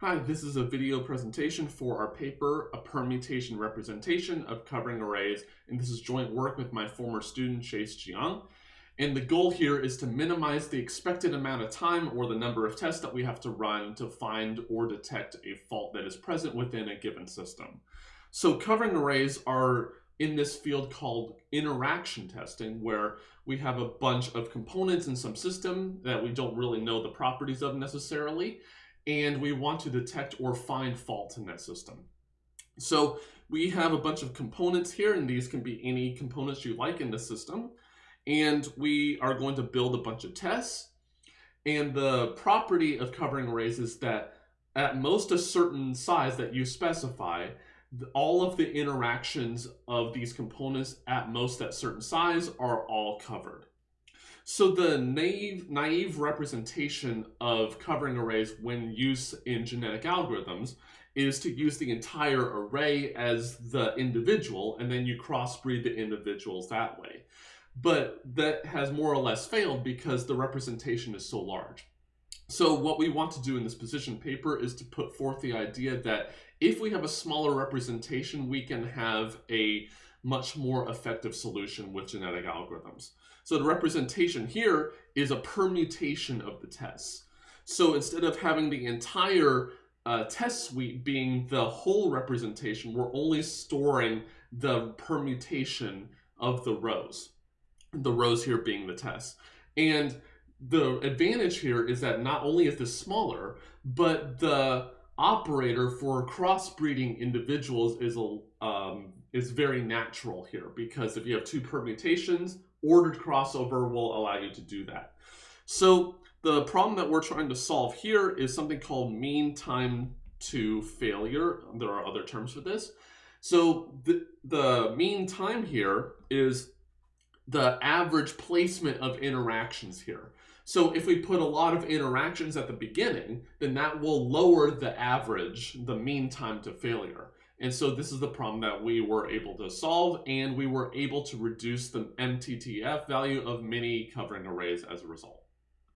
Hi, this is a video presentation for our paper, A Permutation Representation of Covering Arrays, and this is joint work with my former student, Chase Jiang. And the goal here is to minimize the expected amount of time or the number of tests that we have to run to find or detect a fault that is present within a given system. So covering arrays are in this field called interaction testing, where we have a bunch of components in some system that we don't really know the properties of necessarily, and we want to detect or find fault in that system. So we have a bunch of components here, and these can be any components you like in the system. And we are going to build a bunch of tests. And the property of covering arrays is that at most a certain size that you specify, all of the interactions of these components at most that certain size are all covered. So the naive, naive representation of covering arrays when used in genetic algorithms is to use the entire array as the individual and then you crossbreed the individuals that way. But that has more or less failed because the representation is so large. So what we want to do in this position paper is to put forth the idea that if we have a smaller representation, we can have a much more effective solution with genetic algorithms. So the representation here is a permutation of the tests. So instead of having the entire uh, test suite being the whole representation, we're only storing the permutation of the rows. The rows here being the tests. And the advantage here is that not only is this smaller, but the operator for crossbreeding individuals is a um, is very natural here because if you have two permutations, ordered crossover will allow you to do that. So the problem that we're trying to solve here is something called mean time to failure. There are other terms for this. So the, the mean time here is the average placement of interactions here. So if we put a lot of interactions at the beginning, then that will lower the average, the mean time to failure. And so this is the problem that we were able to solve, and we were able to reduce the MTTF value of many covering arrays as a result.